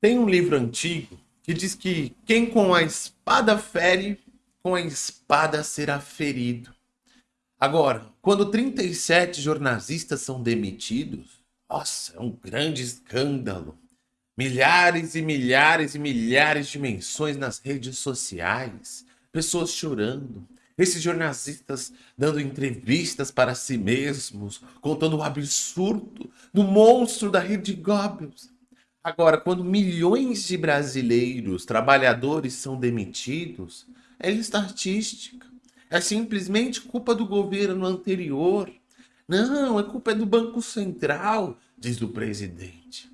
Tem um livro antigo que diz que quem com a espada fere, com a espada será ferido. Agora, quando 37 jornalistas são demitidos, nossa, é um grande escândalo. Milhares e milhares e milhares de menções nas redes sociais, pessoas chorando, esses jornalistas dando entrevistas para si mesmos, contando o absurdo do monstro da rede Goebbels. Agora, quando milhões de brasileiros, trabalhadores são demitidos, é estatística. É simplesmente culpa do governo anterior. Não, é culpa do Banco Central, diz o presidente.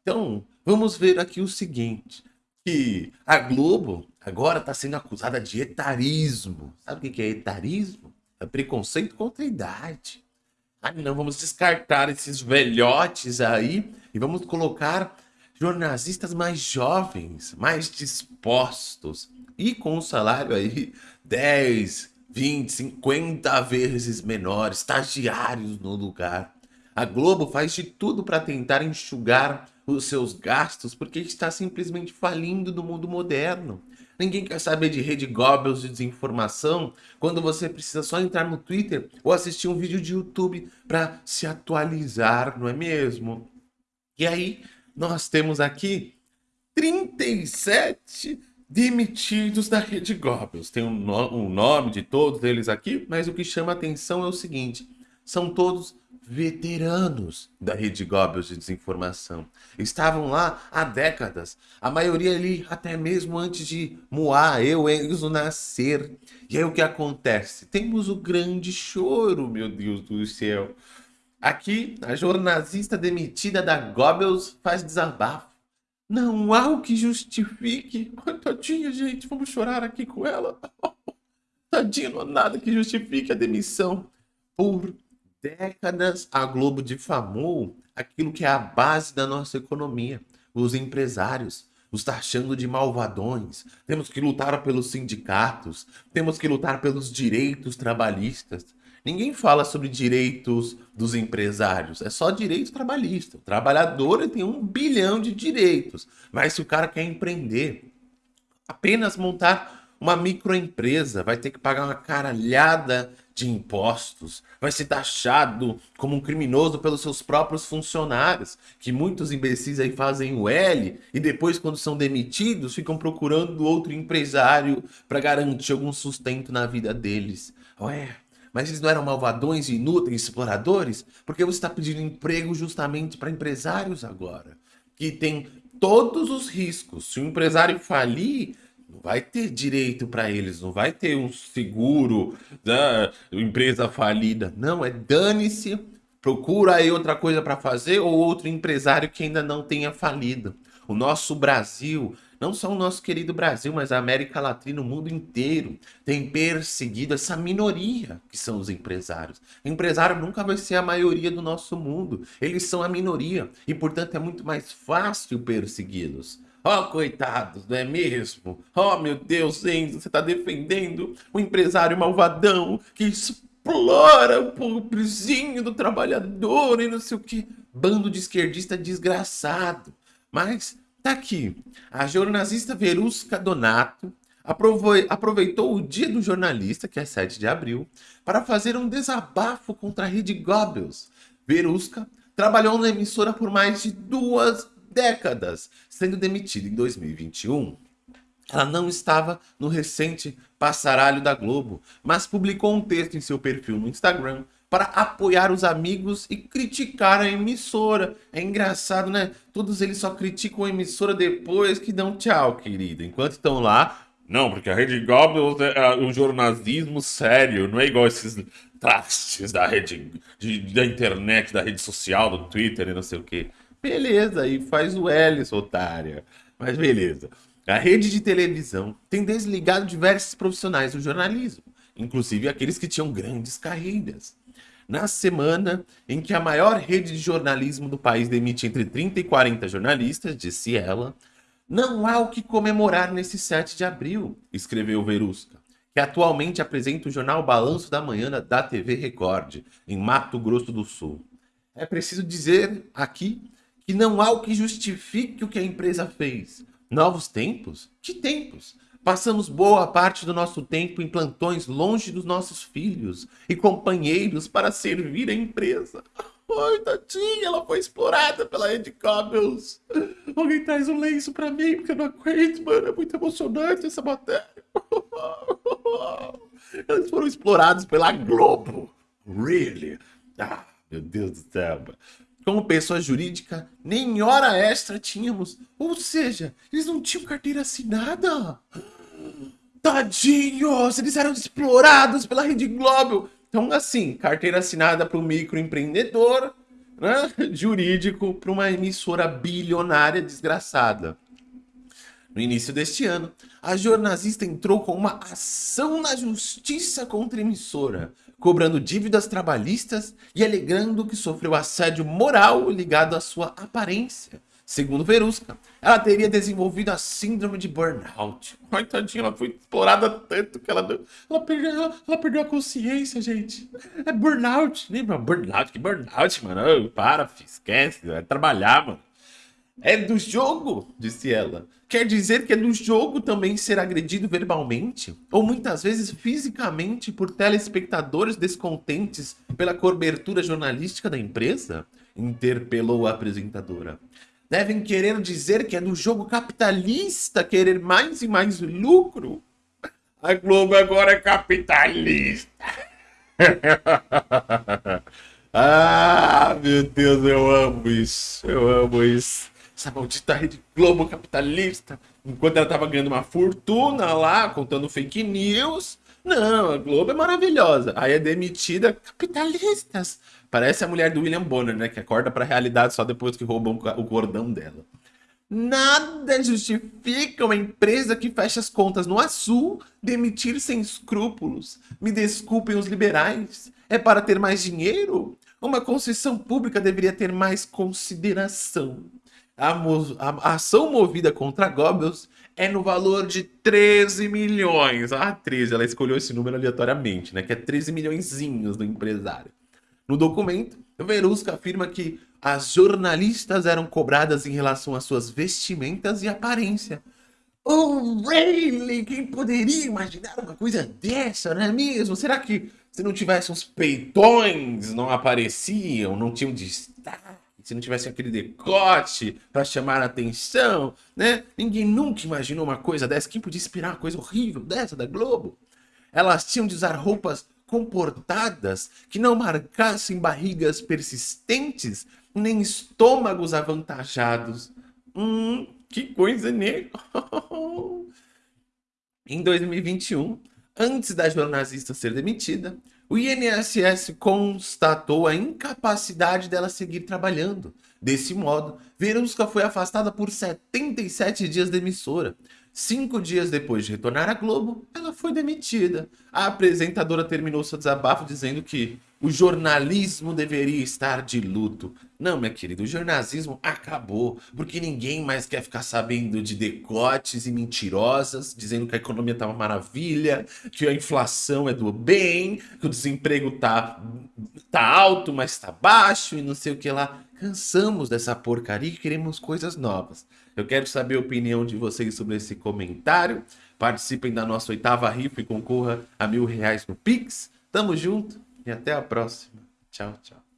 Então, vamos ver aqui o seguinte, que a Globo agora está sendo acusada de etarismo. Sabe o que é etarismo? É preconceito contra a idade. Ah, não, vamos descartar esses velhotes aí e vamos colocar jornalistas mais jovens, mais dispostos e com um salário aí 10, 20, 50 vezes menor, estagiários no lugar. A Globo faz de tudo para tentar enxugar os seus gastos porque está simplesmente falindo no mundo moderno. Ninguém quer saber de rede Goebbels de desinformação quando você precisa só entrar no Twitter ou assistir um vídeo de YouTube para se atualizar, não é mesmo? E aí, nós temos aqui 37 demitidos da rede Goebbels. Tem um, no um nome de todos eles aqui, mas o que chama atenção é o seguinte, são todos veteranos da rede Goebbels de desinformação. Estavam lá há décadas, a maioria ali até mesmo antes de Moá, eu, Enzo nascer. E aí o que acontece? Temos o grande choro, meu Deus do céu. Aqui, a jornalista demitida da Goebbels faz desabafo. Não há o que justifique. Tadinha, gente, vamos chorar aqui com ela. Tadinha, não há nada que justifique a demissão por décadas a Globo difamou aquilo que é a base da nossa economia, os empresários, os taxando de malvadões. Temos que lutar pelos sindicatos, temos que lutar pelos direitos trabalhistas. Ninguém fala sobre direitos dos empresários, é só direito trabalhista. O trabalhador tem um bilhão de direitos, mas se o cara quer empreender, apenas montar uma microempresa, vai ter que pagar uma caralhada de impostos, vai ser taxado como um criminoso pelos seus próprios funcionários, que muitos imbecis aí fazem o L e depois quando são demitidos ficam procurando outro empresário para garantir algum sustento na vida deles. Ué, mas eles não eram malvadões, inúteis, exploradores? Porque você está pedindo emprego justamente para empresários agora, que tem todos os riscos. Se o empresário falir, não vai ter direito para eles, não vai ter um seguro da empresa falida. Não, é dane-se, procura aí outra coisa para fazer ou outro empresário que ainda não tenha falido. O nosso Brasil, não só o nosso querido Brasil, mas a América Latina, o mundo inteiro, tem perseguido essa minoria que são os empresários. O empresário nunca vai ser a maioria do nosso mundo. Eles são a minoria e, portanto, é muito mais fácil persegui-los. Ó, oh, coitados, não é mesmo? Oh, meu Deus, Enzo, você está defendendo o empresário malvadão que explora o pobrezinho do trabalhador e não sei o que. Bando de esquerdista desgraçado. Mas tá aqui. A jornalista Verusca Donato aproveitou o dia do jornalista, que é 7 de abril, para fazer um desabafo contra a rede Goebbels. Verusca trabalhou na emissora por mais de duas décadas, sendo demitida em 2021. Ela não estava no recente passaralho da Globo, mas publicou um texto em seu perfil no Instagram para apoiar os amigos e criticar a emissora. É engraçado, né? Todos eles só criticam a emissora depois que dão tchau, querido. Enquanto estão lá, não, porque a Rede Goebbels é o jornalismo sério, não é igual esses trastes da rede, de, da internet, da rede social, do Twitter e não sei o que. Beleza, aí faz o L, otária. Mas beleza. A rede de televisão tem desligado diversos profissionais do jornalismo, inclusive aqueles que tinham grandes carreiras. Na semana em que a maior rede de jornalismo do país demite entre 30 e 40 jornalistas, disse ela, não há o que comemorar nesse 7 de abril, escreveu Verusca, que atualmente apresenta o jornal Balanço da Manhã da TV Record, em Mato Grosso do Sul. É preciso dizer aqui que não há o que justifique o que a empresa fez. Novos tempos? Que tempos? Passamos boa parte do nosso tempo em plantões longe dos nossos filhos e companheiros para servir a empresa. Ai, tadinha, ela foi explorada pela Red Cobbles. Alguém traz um lenço pra mim, porque eu não aguento, mano. É muito emocionante essa matéria. Eles foram explorados pela Globo. Really? Ah, meu Deus do céu, mano. Como pessoa jurídica, nem hora extra tínhamos. Ou seja, eles não tinham carteira assinada. Tadinhos, eles eram explorados pela Rede Globo. Então, assim, carteira assinada para o microempreendedor, né? jurídico para uma emissora bilionária desgraçada. No início deste ano, a jornalista entrou com uma ação na justiça contra a emissora, cobrando dívidas trabalhistas e alegando que sofreu assédio moral ligado à sua aparência, Segundo Verusca, ela teria desenvolvido a síndrome de burnout. Ai, tadinha, ela foi explorada tanto que ela, ela, perdeu, ela, ela perdeu a consciência, gente. É burnout. Lembra? Burnout, que burnout, mano. para, esquece, vai trabalhar, mano. É do jogo, disse ela. Quer dizer que é do jogo também ser agredido verbalmente? Ou muitas vezes fisicamente por telespectadores descontentes pela cobertura jornalística da empresa? Interpelou a apresentadora devem querer dizer que é do jogo capitalista querer mais e mais lucro. A Globo agora é capitalista. ah, meu Deus, eu amo isso. Eu amo isso. Essa maldita rede Globo capitalista. Enquanto ela tava ganhando uma fortuna lá, contando fake news. Não, a Globo é maravilhosa. Aí é demitida capitalistas. Parece a mulher do William Bonner, né? Que acorda para a realidade só depois que roubam o cordão dela. Nada justifica uma empresa que fecha as contas no Azul demitir sem escrúpulos. Me desculpem os liberais. É para ter mais dinheiro? Uma concessão pública deveria ter mais consideração. A, a, ação movida contra a Goebbels é no valor de 13 milhões. Ah, 13, ela escolheu esse número aleatoriamente, né? Que é 13 milhõeszinhos do empresário. No documento, Verusca afirma que as jornalistas eram cobradas em relação às suas vestimentas e aparência. Oh, really? Quem poderia imaginar uma coisa dessa, não é mesmo? Será que se não tivesse uns peitões, não apareciam, não tinham destaque? Se não tivesse aquele decote para chamar a atenção, né? Ninguém nunca imaginou uma coisa dessa. Quem podia esperar uma coisa horrível dessa da Globo? Elas tinham de usar roupas comportadas que não marcassem barrigas persistentes nem estômagos avantajados. Hum, que coisa, né? em 2021, antes da jornalista ser demitida, o INSS constatou a incapacidade dela seguir trabalhando. Desse modo, Verusca foi afastada por 77 dias da emissora, Cinco dias depois de retornar à Globo, ela foi demitida. A apresentadora terminou seu desabafo dizendo que o jornalismo deveria estar de luto. Não, minha querida, o jornalismo acabou, porque ninguém mais quer ficar sabendo de decotes e mentirosas, dizendo que a economia tá uma maravilha, que a inflação é do bem, que o desemprego tá, tá alto, mas tá baixo e não sei o que lá. Cansamos dessa porcaria e queremos coisas novas. Eu quero saber a opinião de vocês sobre esse comentário. Participem da nossa oitava rifa e concorra a mil reais no Pix. Tamo junto e até a próxima. Tchau, tchau.